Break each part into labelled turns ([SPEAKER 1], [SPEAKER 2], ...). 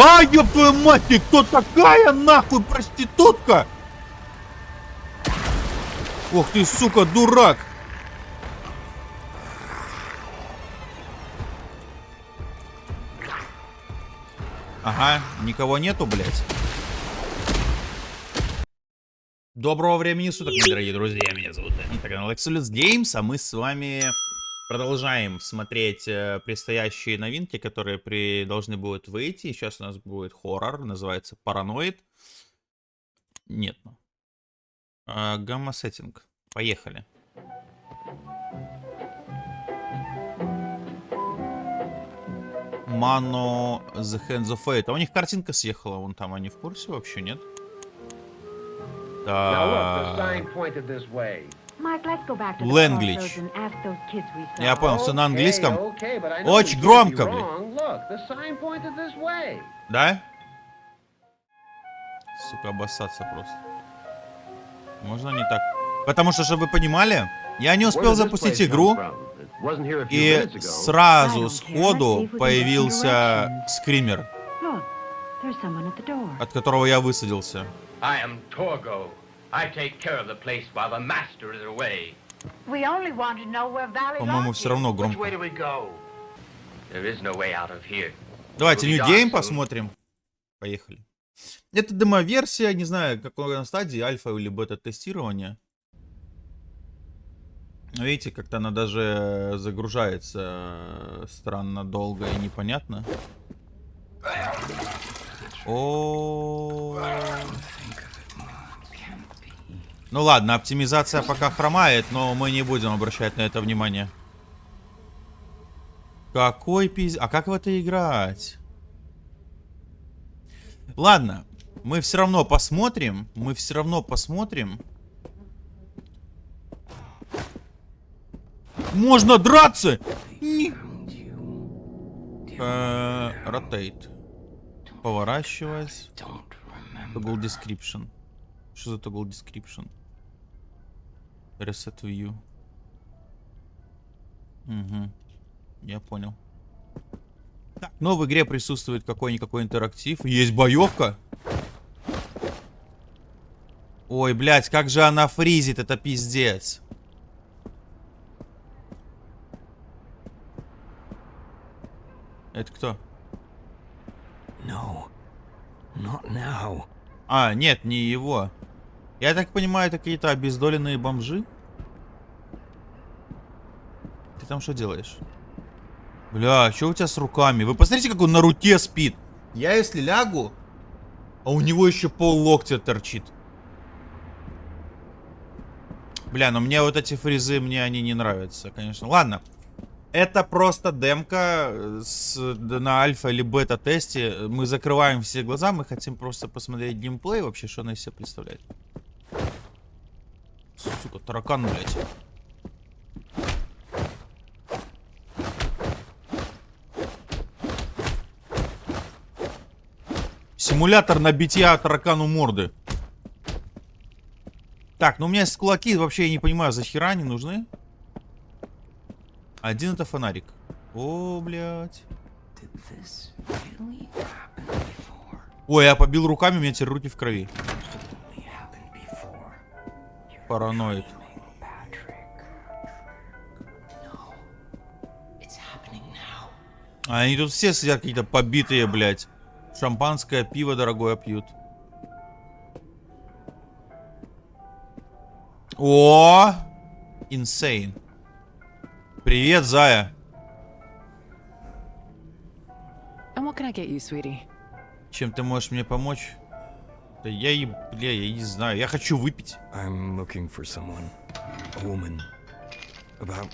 [SPEAKER 1] А, ёб твою мать, ты кто такая, нахуй, проститутка? Ох ты, сука, дурак. Ага, никого нету, блядь. Доброго времени суток, мои дорогие друзья. Меня зовут Данит, канал Exolus Games, а мы с вами продолжаем смотреть э, предстоящие новинки, которые при... должны будут выйти. Сейчас у нас будет хоррор, называется Параноид. Нет. А, Гамма-сеттинг. Поехали. Mano The Hands of Fate. А у них картинка съехала, вон там они в курсе вообще, нет? Ленглич. Я понял, все на английском. Очень громко, блин. Да? Сука, обоссаться просто. Можно не так? Потому что, чтобы вы понимали, я не успел запустить игру, и сразу сходу появился скример, от которого я высадился. По-моему, все равно громко. Давайте New Game посмотрим. Поехали. Это демо-версия, не знаю, какой на стадии, альфа или бета-тестирования. Видите, как-то она даже загружается странно долго и непонятно. О. Ну ладно, оптимизация пока хромает, но мы не будем обращать на это внимание. Какой пиз... А как в это играть? Ладно, мы все равно посмотрим. Мы все равно посмотрим. Можно драться! Ротейт. Поворачиваясь. Toggle description. Что за toggle description? Reset view. Угу. Я понял. Так, но в игре присутствует какой-никакой интерактив. Есть боевка. Ой, блядь, как же она фризит, это пиздец. Это кто? No. Not now. А, нет, не его. Я так понимаю, это какие-то обездоленные бомжи? Ты там что делаешь? Бля, что у тебя с руками? Вы посмотрите, как он на руке спит. Я если лягу, а у него еще пол локтя торчит. Бля, но мне вот эти фрезы, мне они не нравятся, конечно. Ладно. Это просто демка э, с, на альфа или бета тесте. Мы закрываем все глаза, мы хотим просто посмотреть геймплей вообще, что она из себя представляет. Сука, таракан, блядь. Симулятор набития таракану морды. Так, ну у меня есть кулаки, вообще я не понимаю, за хера они нужны. Один это фонарик. О, блядь. Ой, я побил руками, у меня теперь руки в крови. Параноид. А они тут все сидят какие-то побитые, блядь. Шампанское, пиво дорогое пьют. О! Insane. Привет, Зая. Чем ты можешь мне помочь? Да я и, бля, я не знаю. Я хочу выпить. I'm looking for someone. A woman. About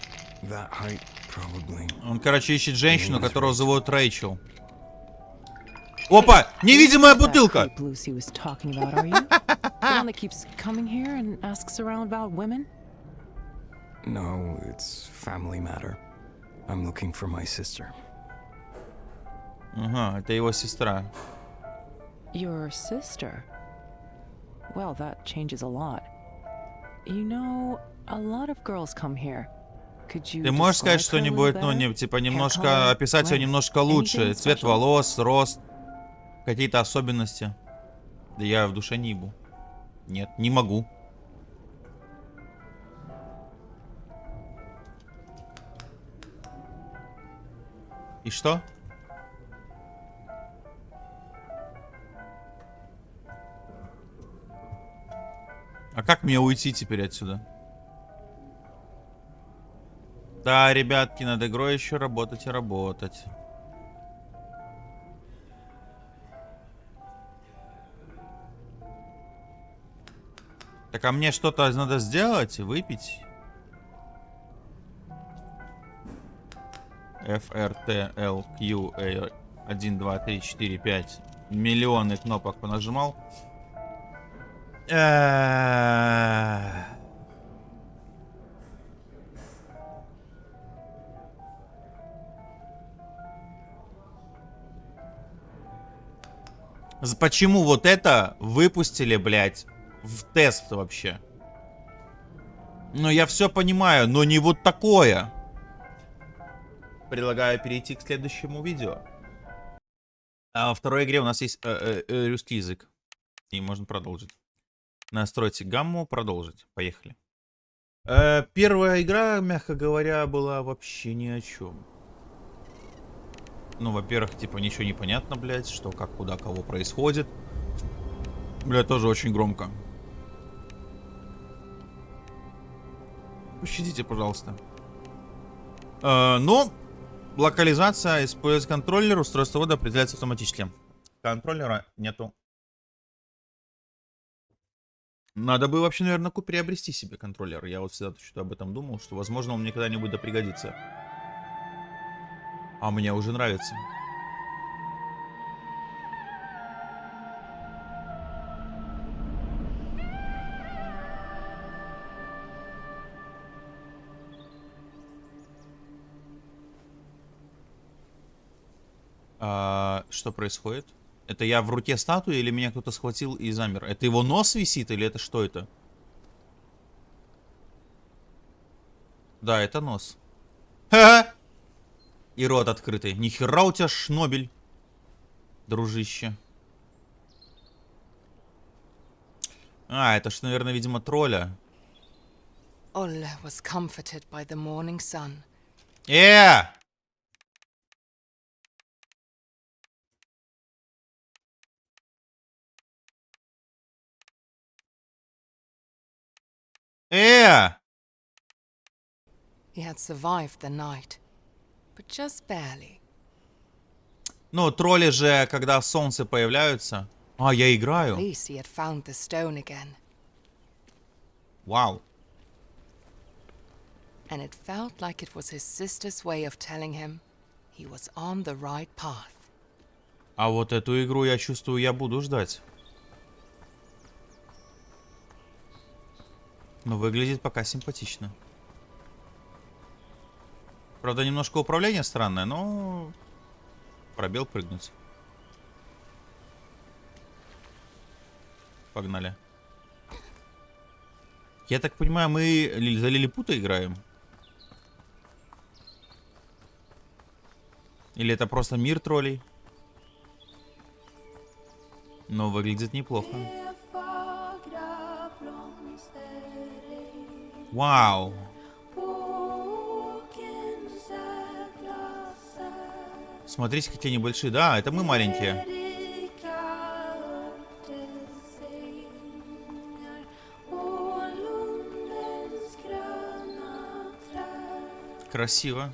[SPEAKER 1] that height, probably. Он, короче, ищет женщину, которую зовут Рэйчел. Опа! Невидимая бутылка!
[SPEAKER 2] No, it's family matter. I'm looking for my sister.
[SPEAKER 1] Ага, это его сестра.
[SPEAKER 3] Your sister? Well, that changes a lot. You know, a lot of girls come here.
[SPEAKER 1] Ты можешь сказать что-нибудь, ну, не, типа, немножко, описать ее немножко лучше? Цвет волос, рост. Какие-то особенности. Да я в душе не ебу. Нет, не могу. И что? А как мне уйти теперь отсюда? Да, ребятки, над игрой еще работать и работать. Так, а мне что-то надо сделать? Выпить? F, R, T, L, Q, A, 1, 2, 3, 4, 5. Миллионы кнопок понажимал. Э, Почему вот это выпустили, блядь, в тест вообще? Ну, я все понимаю, но не вот такое. Предлагаю перейти к следующему видео. А во второй игре у нас есть э, э, э, русский язык. И можно продолжить. Настройте гамму, продолжить. Поехали. Э, первая игра, мягко говоря, была вообще ни о чем. Ну, во-первых, типа, ничего не понятно, блядь, что, как, куда, кого происходит. Бля, тоже очень громко. Пощадите, пожалуйста. Э, ну, локализация, использует контроллер, устройство ввода определяется автоматически. Контроллера нету. Надо бы вообще, наверное, приобрести себе контроллер. Я вот всегда что-то об этом думал, что, возможно, он мне когда-нибудь да пригодится. А мне уже нравится. А, что происходит? Это я в руке статуи или меня кто-то схватил и замер? Это его нос висит или это что это? Да, это нос. Ха! И рот открытый. Нихера у тебя шнобель, дружище. А, это ж, наверное, видимо, тролля.
[SPEAKER 4] Olle was comforted by the morning sun.
[SPEAKER 1] Э!
[SPEAKER 4] Barely.
[SPEAKER 1] Ну, тролли же, когда солнце появляются... А, я играю. Вау.
[SPEAKER 4] and it felt like it was his sister's way of telling him he was on the right path.
[SPEAKER 1] А вот эту игру, я чувствую, я буду ждать. Но выглядит пока симпатично. Правда, немножко управление странное, но... Пробел прыгнуть. Погнали. Я так понимаю, мы за Лилипута играем? Или это просто мир троллей? Но выглядит неплохо. Вау. Смотрите, какие они большие. Да, это мы маленькие. Красиво.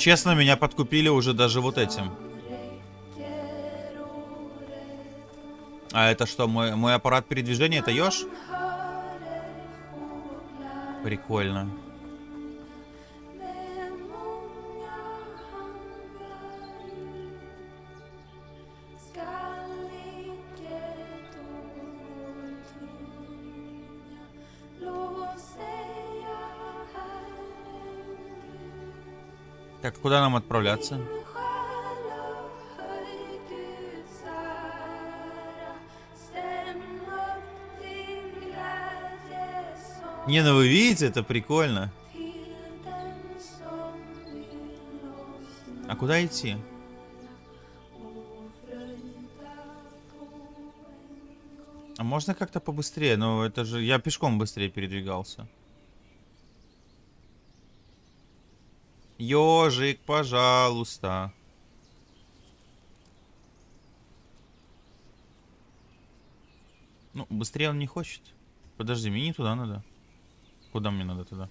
[SPEAKER 1] Честно, меня подкупили уже даже вот этим. А это что, мой, мой аппарат передвижения? Это еж? Прикольно. Так, куда нам отправляться? Не, ну вы видите, это прикольно. А куда идти? А можно как-то побыстрее? Ну, это же... Я пешком быстрее передвигался. Ёжик, пожалуйста. Ну, быстрее он не хочет. Подожди, мне не туда надо. Куда мне надо туда?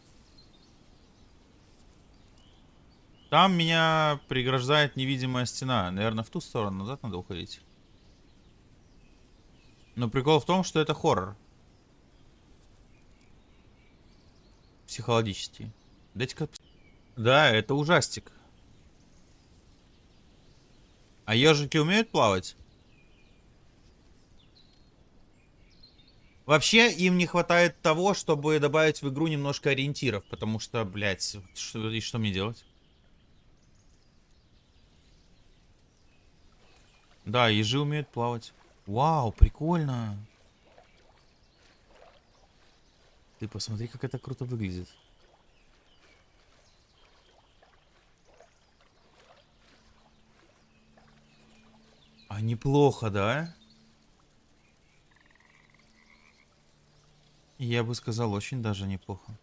[SPEAKER 1] Там меня преграждает невидимая стена. Наверное, в ту сторону назад надо уходить. Но прикол в том, что это хоррор. Психологический. Дайте-ка... Да, это ужастик. А ежики умеют плавать? Вообще, им не хватает того, чтобы добавить в игру немножко ориентиров, потому что, блядь, что, и что мне делать? Да, ежи умеют плавать. Вау, прикольно. Ты посмотри, как это круто выглядит. Неплохо, да? Я бы сказал, очень даже неплохо.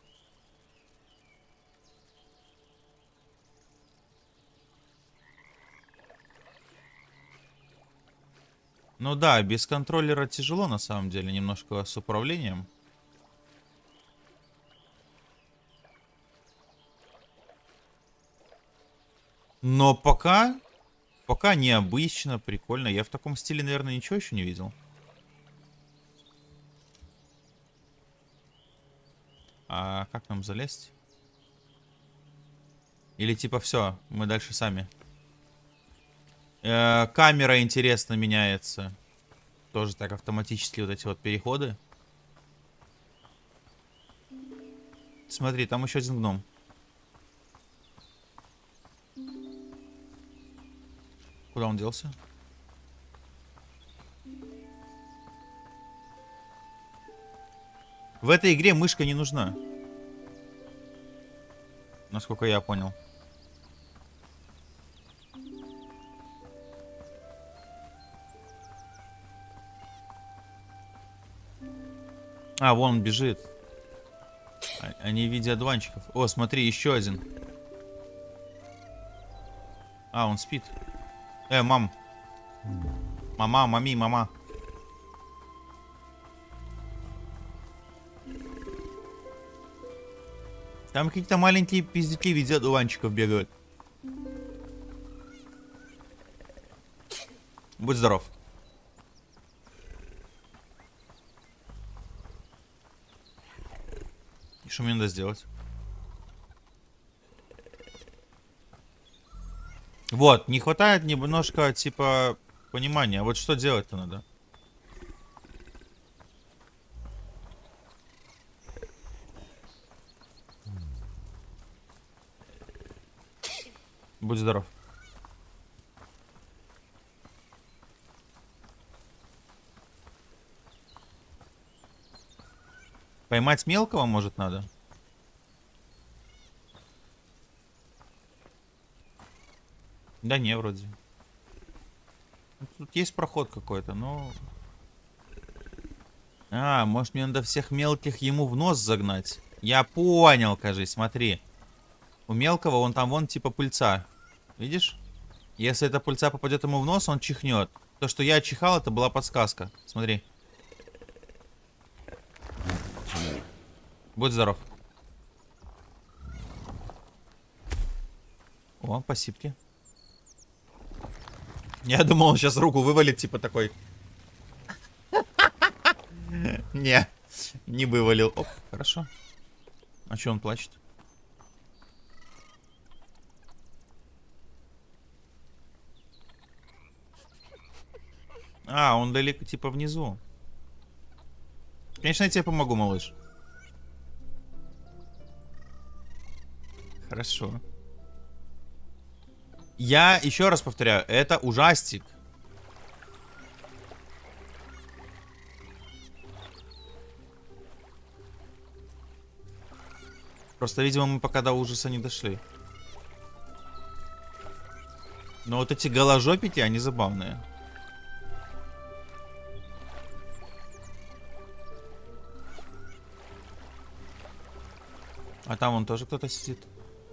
[SPEAKER 1] Ну да, без контроллера тяжело на самом деле, немножко с управлением. Но пока, пока необычно, прикольно. Я в таком стиле, наверное, ничего еще не видел. А как нам залезть? Или типа все, мы дальше сами. Э, камера интересно меняется. Тоже так автоматически вот эти вот переходы. Смотри, там еще один гном. Куда он делся? В этой игре мышка не нужна. Насколько я понял. А, вон он бежит. А, они в виде одуванчиков. О, смотри, еще один. А, он спит. Э, мам. Мама, мами, мама. Там какие-то маленькие пиздюки в виде одуванчиков бегают. Будь здоров. И что мне надо сделать? Вот, не хватает немножко, типа, понимания. Вот что делать-то надо? Будь здоров. Поймать мелкого, может, надо? Да не, вроде. Тут есть проход какой-то, но... А, может мне надо всех мелких ему в нос загнать? Я понял, кажись, смотри. У мелкого он там вон типа пыльца. Видишь? Если эта пыльца попадет ему в нос, он чихнет. То, что я чихал, это была подсказка. Смотри. Будь здоров. О, посипки. Я думал, он сейчас руку вывалит, типа такой. Не, не вывалил. Оп, хорошо. А что он плачет? А, он далеко, типа, внизу. Конечно, я тебе помогу, малыш. Хорошо. Я еще раз повторяю, это ужастик. Просто, видимо, мы пока до ужаса не дошли. Но вот эти голожопики, они забавные. А там он тоже кто-то сидит.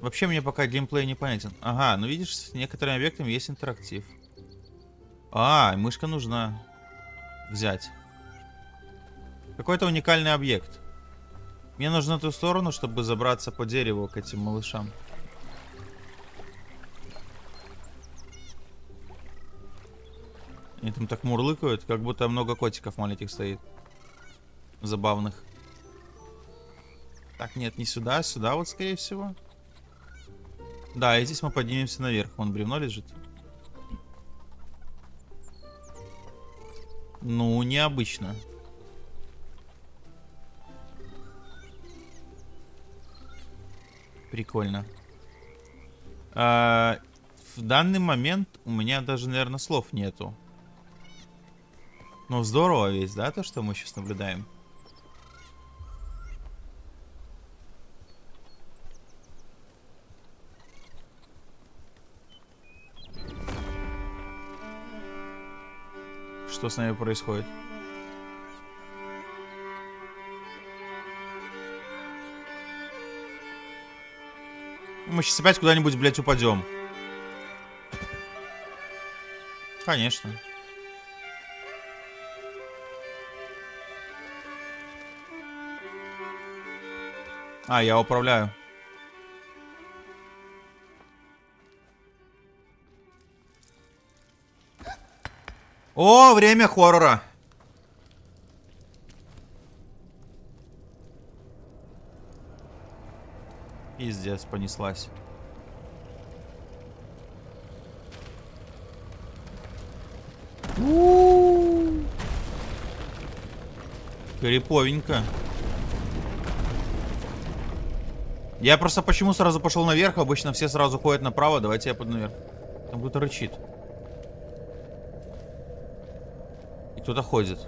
[SPEAKER 1] Вообще мне пока геймплей непонятен. Ага, ну видишь, с некоторыми объектами есть интерактив. А, мышка нужна взять. Какой-то уникальный объект. Мне нужно ту сторону, чтобы забраться по дереву к этим малышам. Они там так мурлыкают, как будто много котиков маленьких стоит. Забавных. Так, нет, не сюда, сюда вот, скорее всего. Да, и здесь мы поднимемся наверх. Вон бревно лежит. Ну, необычно. Прикольно. А, в данный момент у меня даже, наверное, слов нету. Но здорово весь, да, то, что мы сейчас наблюдаем? Что с нами происходит? Мы сейчас опять куда-нибудь, блядь, упадем. Конечно. А, я управляю. О, время хоррора. Пиздец, понеслась. Криповенько. Я просто почему сразу пошел наверх? Обычно все сразу ходят направо. Давайте я пойду наверх. Там кто-то рычит. И кто-то ходит.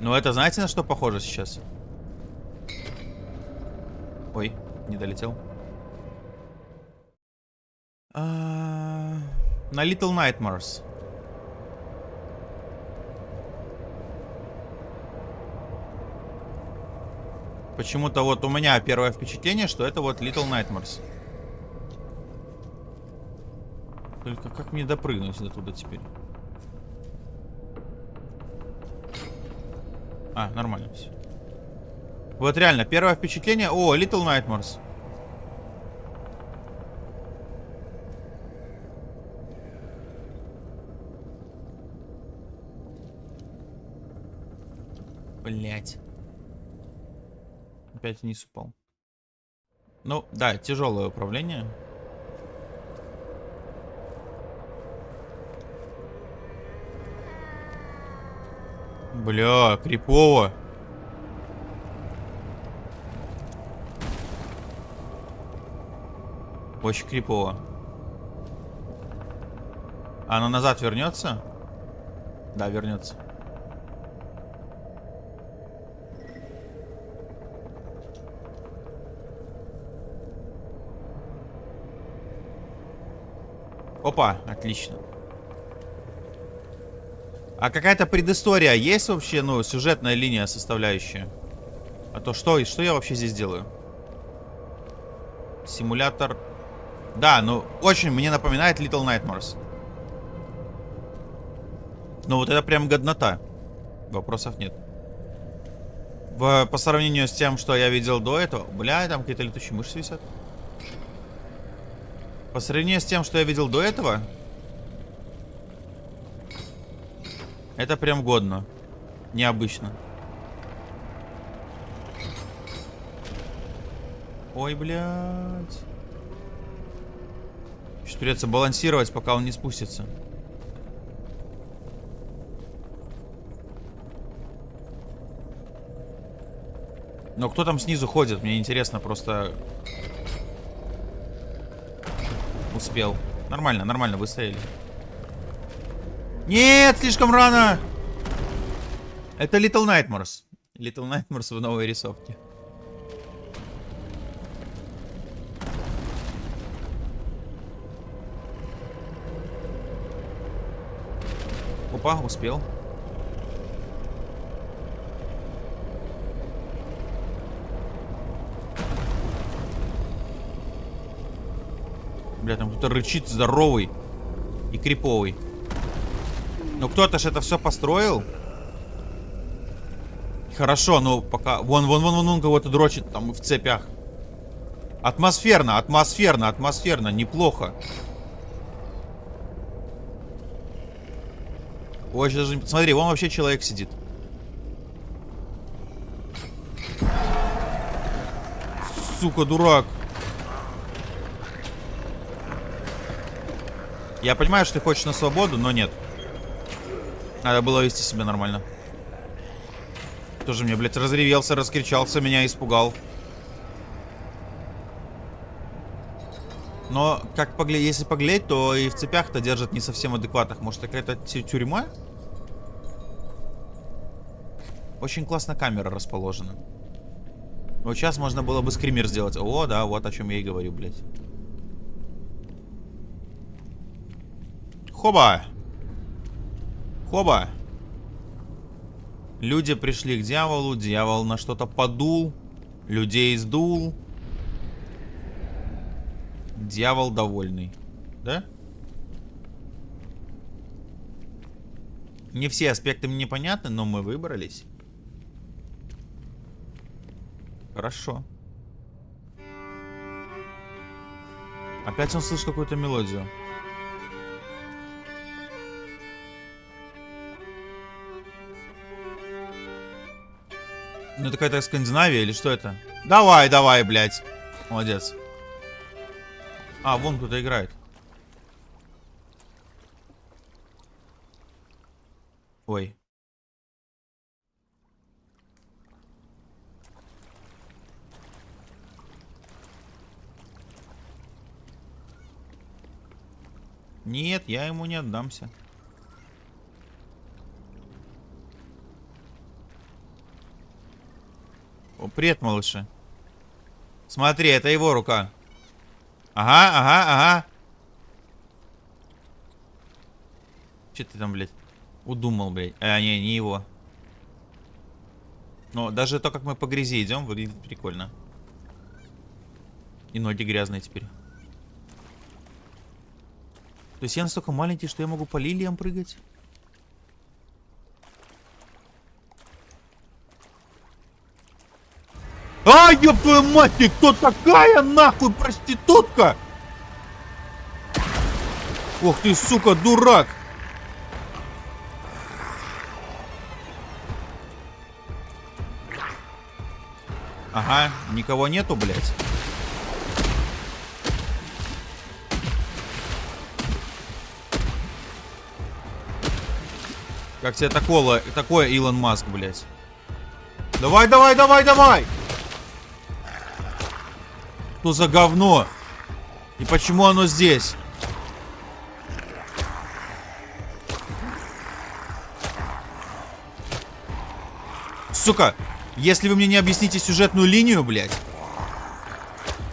[SPEAKER 1] Ну это знаете на что похоже сейчас? Ой, не долетел. А, На Little Nightmares. Почему-то вот у меня первое впечатление, что это вот Little Nightmares. Только как мне допрыгнуть до туда теперь? А, нормально все. Вот реально, первое впечатление... О, Little Nightmares. Блять. Опять вниз упал. Ну, да, тяжелое управление. Бля, крипово. Очень крипово. А Оно назад вернется? Да, вернется. Опа, отлично. А какая-то предыстория есть вообще, ну, сюжетная линия составляющая? А то что, что я вообще здесь делаю? Симулятор... Да, ну, очень мне напоминает Little Nightmares. Ну, вот это прям годнота. Вопросов нет. В, по сравнению с тем, что я видел до этого... Бля, там какие-то летучие мышцы висят. По сравнению с тем, что я видел до этого... Это прям годно. Необычно. Ой, блядь. Сейчас придется балансировать, пока он не спустится. Но кто там снизу ходит? Мне интересно просто... Успел. Нормально, нормально, выстояли. Нет, слишком рано. Это Little Nightmares. Little Nightmares в новой рисовке. Опа, успел. Бля, там кто-то рычит здоровый и криповый. Ну кто-то же это все построил. Хорошо, но пока... Вон, вон, вон, вон, он кого-то дрочит там в цепях. Атмосферно, атмосферно, атмосферно, неплохо. Ой, даже... Смотри, вон вообще человек сидит. Сука, дурак. Я понимаю, что ты хочешь на свободу, но нет. Надо было вести себя нормально. Тоже мне, блядь, разревелся, раскричался, меня испугал. Но, как поглядеть, если поглядеть, то и в цепях-то держат не совсем адекватных. Может, какая-то тюрьма? Очень классно камера расположена. Вот сейчас можно было бы скример сделать. О, да, вот о чем я и говорю, блядь. Хоба! Хоба! Люди пришли к дьяволу, дьявол на что-то подул, людей сдул. Дьявол довольный. Да? Не все аспекты мне понятны, но мы выбрались. Хорошо. Опять он слышит какую-то мелодию. Ну это какая-то Скандинавия или что это? Давай, давай, блядь. Молодец. А, вон кто-то играет. Ой. Нет, я ему не отдамся. Привет, малыши. Смотри, это его рука. Ага, ага, ага. Че ты там, блядь, удумал, блядь? А, не, не его. Но даже то, как мы по грязи идем, выглядит прикольно. И ноги грязные теперь. То есть я настолько маленький, что я могу по лилиям прыгать? Ёб твою мать, ты кто такая, нахуй, проститутка? Ох ты, сука, дурак. Ага, никого нету, блядь. Как тебе такое, такое Илон Маск, блядь? Давай, давай, давай, давай! Что за говно? И почему оно здесь? Сука, если вы мне не объясните сюжетную линию, блядь.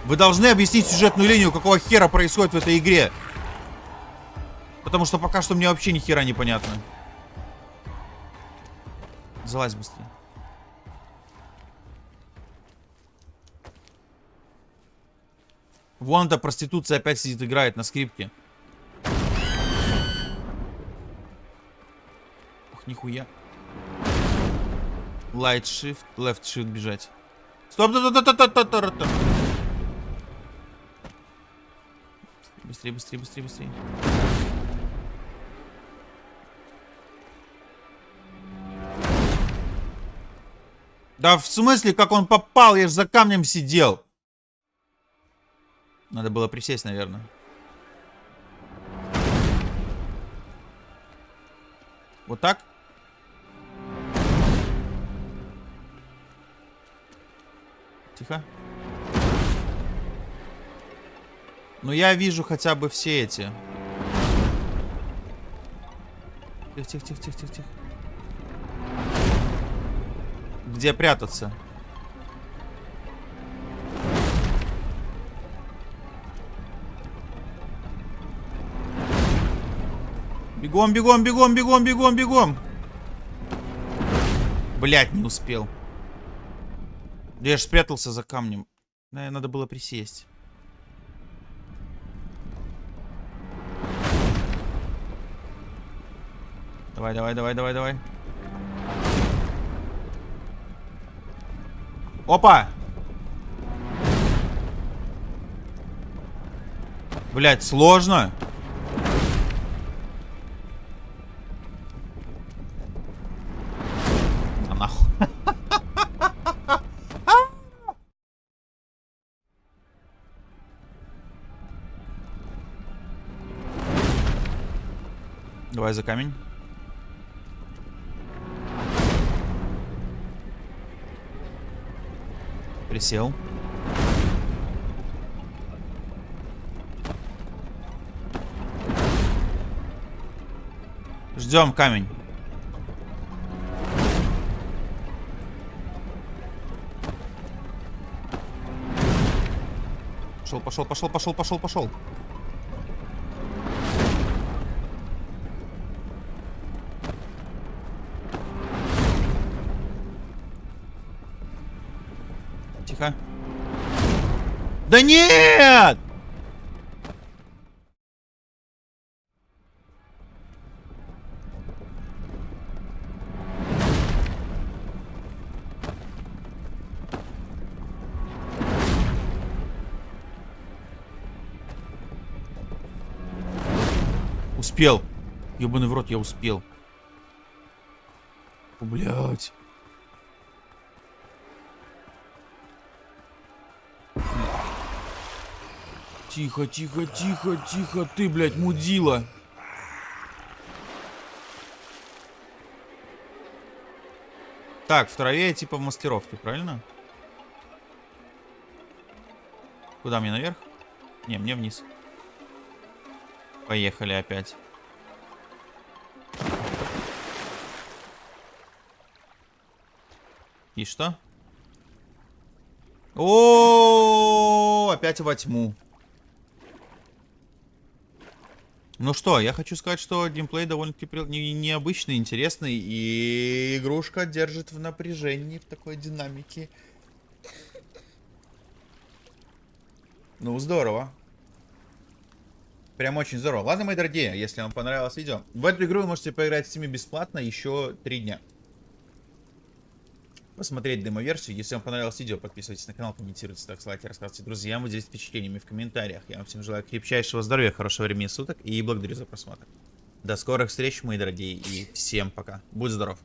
[SPEAKER 1] Вы должны объяснить сюжетную линию, какого хера происходит в этой игре. Потому что пока что мне вообще ни хера не понятно. Залазь быстрее. Вон эта проституция опять сидит, играет на скрипке. Ох, нихуя. Light shift, left shift бежать. Стоп, стоп, стоп, стоп, стоп, стоп, стоп. Быстрее, быстрее, быстрее, быстрее. Да в смысле, как он попал? Я же за камнем сидел. Надо было присесть, наверное. Вот так? Тихо. Но я вижу хотя бы все эти. Тихо, тихо, тихо, тихо, тихо. где прятаться. Бегом, бегом, бегом, бегом, бегом, бегом. Блять, не успел. Да я ж спрятался за камнем. Наверное, надо было присесть. Давай, давай, давай, давай, давай. Опа! Блять, сложно. А Давай за камень. Присел. Ждем камень. Пошел, пошел, пошел, пошел, пошел, пошел. Тихо. Да нет! Успел. Ёбаный в рот, я успел. Блять. Тихо, тихо, тихо, тихо, ты, блядь, мудила. Так, в траве типа в маскировке, правильно? Куда мне наверх? Не, мне вниз. Поехали опять. И что? О, опять во тьму. Ну что, я хочу сказать, что геймплей довольно-таки необычный, интересный, и игрушка держит в напряжении, в такой динамике. Ну, здорово. Прям очень здорово. Ладно, мои дорогие, если вам понравилось видео, в эту игру вы можете поиграть в Steam бесплатно еще три дня. Посмотреть демо-версию. Если вам понравилось видео, подписывайтесь на канал, комментируйте, ставьте лайки, рассказывайте друзьям, делитесь впечатлениями в комментариях. Я вам всем желаю крепчайшего здоровья, хорошего времени суток и благодарю за просмотр. До скорых встреч, мои дорогие, и всем пока. Будь здоров.